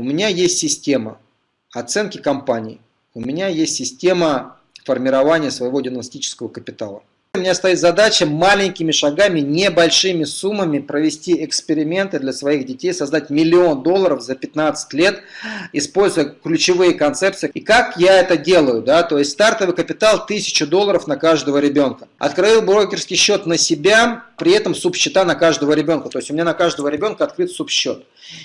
у меня есть система оценки компаний, у меня есть система формирования своего диагностического капитала. У меня стоит задача маленькими шагами, небольшими суммами провести эксперименты для своих детей, создать миллион долларов за 15 лет, используя ключевые концепции. И как я это делаю? Да? То есть стартовый капитал 1000 долларов на каждого ребенка. Открыл брокерский счет на себя, при этом субсчета на каждого ребенка. То есть у меня на каждого ребенка открыт субсчет.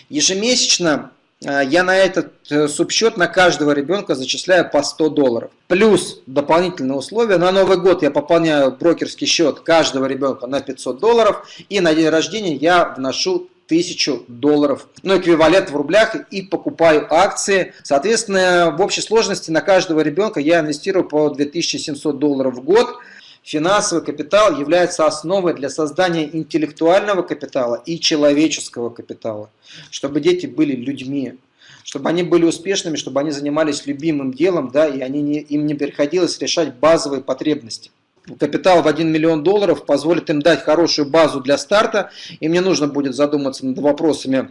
Ежемесячно я на этот э, субсчет на каждого ребенка зачисляю по 100 долларов. Плюс дополнительные условия. На Новый год я пополняю брокерский счет каждого ребенка на 500 долларов. И на день рождения я вношу 1000 долларов, ну эквивалент в рублях и покупаю акции. Соответственно, в общей сложности на каждого ребенка я инвестирую по 2700 долларов в год. Финансовый капитал является основой для создания интеллектуального капитала и человеческого капитала, чтобы дети были людьми, чтобы они были успешными, чтобы они занимались любимым делом, да, и они не, им не приходилось решать базовые потребности. Капитал в 1 миллион долларов позволит им дать хорошую базу для старта, и мне нужно будет задуматься над вопросами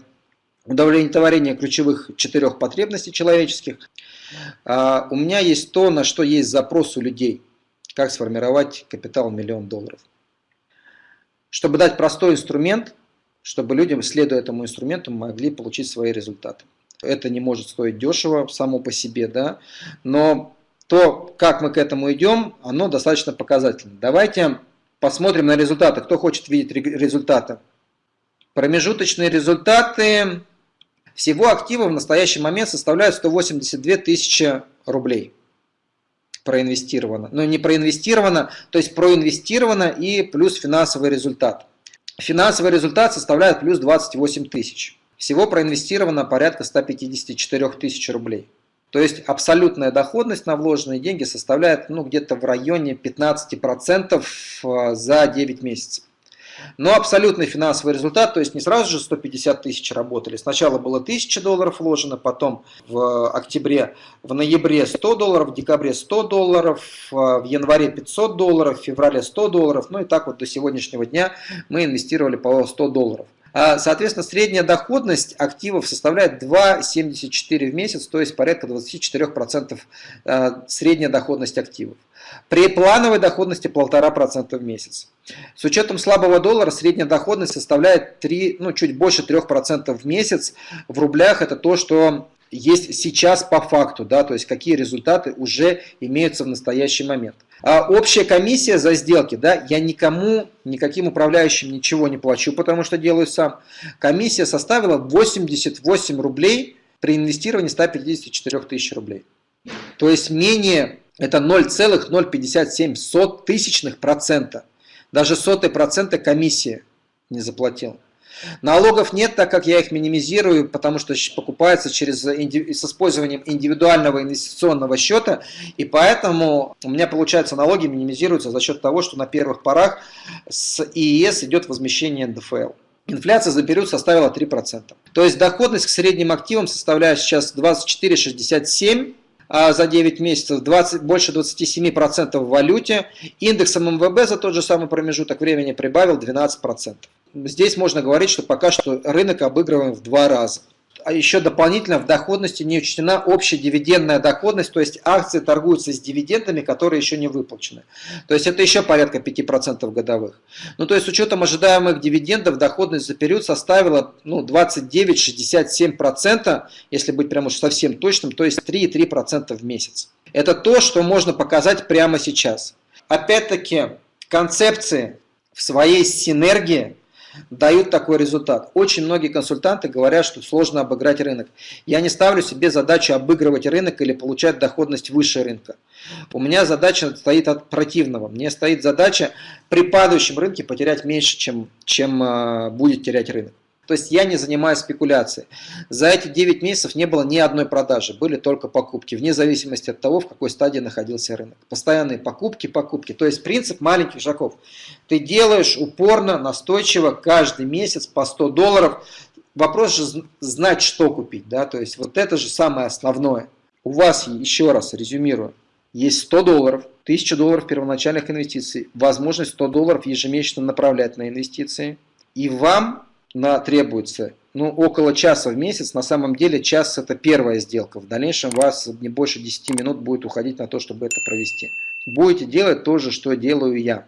удовлетворения ключевых четырех потребностей человеческих. А, у меня есть то, на что есть запрос у людей – как сформировать капитал миллион долларов. Чтобы дать простой инструмент, чтобы людям, следуя этому инструменту, могли получить свои результаты. Это не может стоить дешево само по себе, да, но то, как мы к этому идем, оно достаточно показательно. Давайте посмотрим на результаты. Кто хочет видеть результаты? Промежуточные результаты всего актива в настоящий момент составляют 182 тысячи рублей проинвестировано. Но не проинвестировано, то есть проинвестировано и плюс финансовый результат. Финансовый результат составляет плюс 28 тысяч. Всего проинвестировано порядка 154 тысяч рублей. То есть абсолютная доходность на вложенные деньги составляет ну, где-то в районе 15% э, за 9 месяцев. Но абсолютный финансовый результат, то есть не сразу же 150 тысяч работали. Сначала было 1000 долларов вложено, потом в октябре, в ноябре 100 долларов, в декабре 100 долларов, в январе 500 долларов, в феврале 100 долларов. Ну и так вот до сегодняшнего дня мы инвестировали по 100 долларов. А, соответственно, средняя доходность активов составляет 2,74 в месяц, то есть порядка 24% а, средняя доходность активов. При плановой доходности 1,5% в месяц. С учетом слабого доллара средняя доходность составляет 3, ну, чуть больше 3% в месяц. В рублях это то, что есть сейчас по факту, да, то есть какие результаты уже имеются в настоящий момент. А общая комиссия за сделки, да, я никому, никаким управляющим ничего не плачу, потому что делаю сам. Комиссия составила 88 рублей при инвестировании 154 тысяч рублей. То есть менее, это 0,057 тысячных процента. Даже сотой процента комиссия не заплатил. Налогов нет, так как я их минимизирую, потому что покупается через, с использованием индивидуального инвестиционного счета, и поэтому у меня, получается, налоги минимизируются за счет того, что на первых порах с ИИС идет возмещение НДФЛ. Инфляция за период составила 3%. То есть доходность к средним активам составляет сейчас 24,67%, а за 9 месяцев 20, больше 27% в валюте. Индексом МВБ за тот же самый промежуток времени прибавил 12% здесь можно говорить, что пока что рынок обыгрываем в два раза. А еще дополнительно в доходности не учтена общая дивидендная доходность, то есть акции торгуются с дивидендами, которые еще не выплачены. То есть это еще порядка 5% годовых. Ну то есть с учетом ожидаемых дивидендов доходность за период составила ну, 29-67%, если быть прямо уж совсем точным, то есть 3,3% в месяц. Это то, что можно показать прямо сейчас. Опять-таки концепции в своей синергии дают такой результат. Очень многие консультанты говорят, что сложно обыграть рынок. Я не ставлю себе задачу обыгрывать рынок или получать доходность выше рынка. У меня задача стоит от противного. Мне стоит задача при падающем рынке потерять меньше, чем, чем э, будет терять рынок. То есть я не занимаюсь спекуляцией. За эти 9 месяцев не было ни одной продажи, были только покупки, вне зависимости от того, в какой стадии находился рынок. Постоянные покупки, покупки. То есть принцип маленьких шагов. Ты делаешь упорно, настойчиво, каждый месяц по 100 долларов. Вопрос же знать, что купить. Да? То есть вот это же самое основное. У вас, еще раз резюмирую, есть 100 долларов, 1000 долларов первоначальных инвестиций, возможность 100 долларов ежемесячно направлять на инвестиции. И вам на, требуется ну, около часа в месяц. На самом деле час это первая сделка. В дальнейшем у вас не больше 10 минут будет уходить на то, чтобы это провести. Будете делать то же, что делаю я.